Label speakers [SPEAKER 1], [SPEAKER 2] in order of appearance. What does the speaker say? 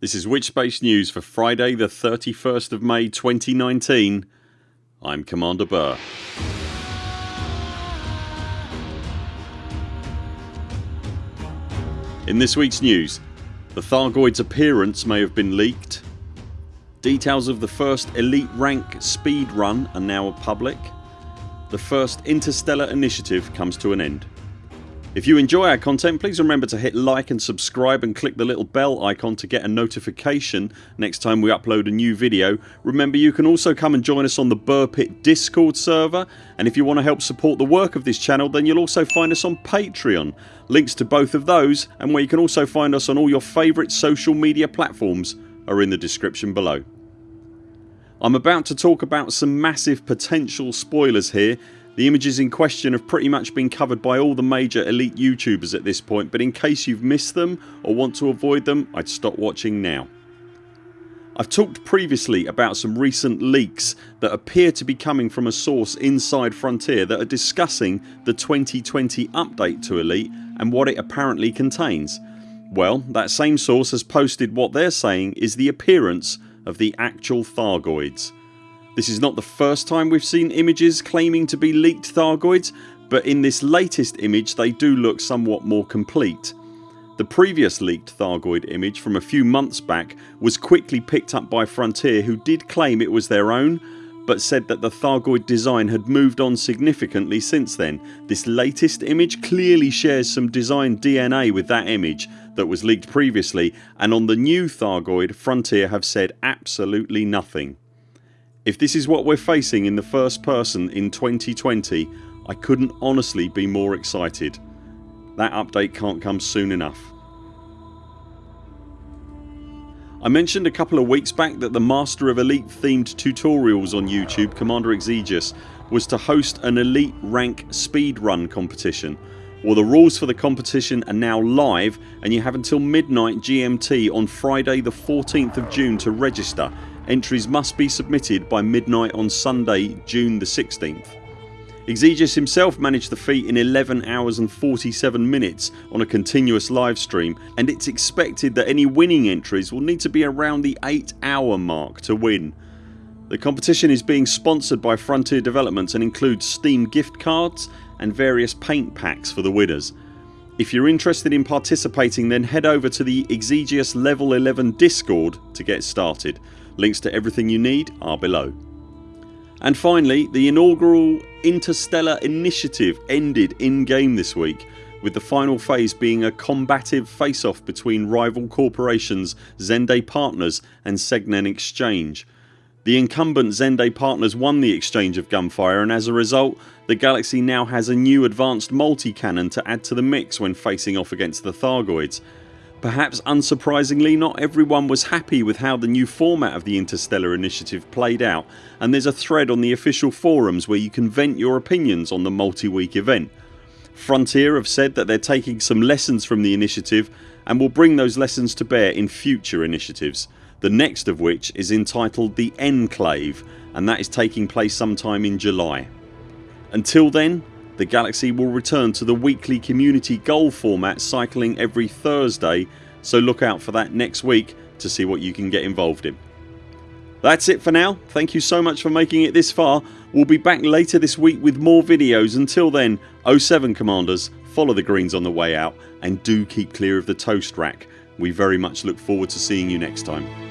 [SPEAKER 1] This is Witchspace News for Friday the 31st of May 2019 I'm Commander Buur. In this weeks news the Thargoids appearance may have been leaked. Details of the first elite rank speed run are now public. The first interstellar initiative comes to an end if you enjoy our content please remember to hit like and subscribe and click the little bell icon to get a notification next time we upload a new video. Remember you can also come and join us on the Buur Pit discord server and if you want to help support the work of this channel then you'll also find us on Patreon. Links to both of those and where you can also find us on all your favourite social media platforms are in the description below. I'm about to talk about some massive potential spoilers here the images in question have pretty much been covered by all the major elite YouTubers at this point but in case you've missed them or want to avoid them I'd stop watching now. I've talked previously about some recent leaks that appear to be coming from a source inside Frontier that are discussing the 2020 update to Elite and what it apparently contains. Well that same source has posted what they're saying is the appearance of the actual Thargoids. This is not the first time we've seen images claiming to be leaked Thargoids but in this latest image they do look somewhat more complete. The previous leaked Thargoid image from a few months back was quickly picked up by Frontier who did claim it was their own but said that the Thargoid design had moved on significantly since then. This latest image clearly shares some design DNA with that image that was leaked previously and on the new Thargoid Frontier have said absolutely nothing. If this is what we're facing in the first person in 2020 I couldn't honestly be more excited. That update can't come soon enough. I mentioned a couple of weeks back that the Master of Elite themed tutorials on YouTube Commander Exigeous was to host an elite rank speedrun competition. Well the rules for the competition are now live and you have until midnight GMT on Friday the 14th of June to register Entries must be submitted by midnight on Sunday June the 16th. Exigeous himself managed the feat in 11 hours and 47 minutes on a continuous live stream and it's expected that any winning entries will need to be around the 8 hour mark to win. The competition is being sponsored by Frontier Developments and includes Steam gift cards and various paint packs for the winners. If you're interested in participating then head over to the Exigeous level 11 discord to get started. Links to everything you need are below. And finally the inaugural Interstellar Initiative ended in game this week with the final phase being a combative face off between rival corporations Zenday Partners and Segnen Exchange. The incumbent Zenday Partners won the exchange of gunfire and as a result the galaxy now has a new advanced multi-cannon to add to the mix when facing off against the Thargoids Perhaps unsurprisingly not everyone was happy with how the new format of the Interstellar Initiative played out and there's a thread on the official forums where you can vent your opinions on the multi-week event. Frontier have said that they're taking some lessons from the initiative and will bring those lessons to bear in future initiatives. The next of which is entitled The Enclave and that is taking place sometime in July. Until then the Galaxy will return to the weekly community goal format cycling every Thursday so look out for that next week to see what you can get involved in. That's it for now. Thank you so much for making it this far. We'll be back later this week with more videos. Until then 0 7 CMDRs follow the greens on the way out and do keep clear of the toast rack. We very much look forward to seeing you next time.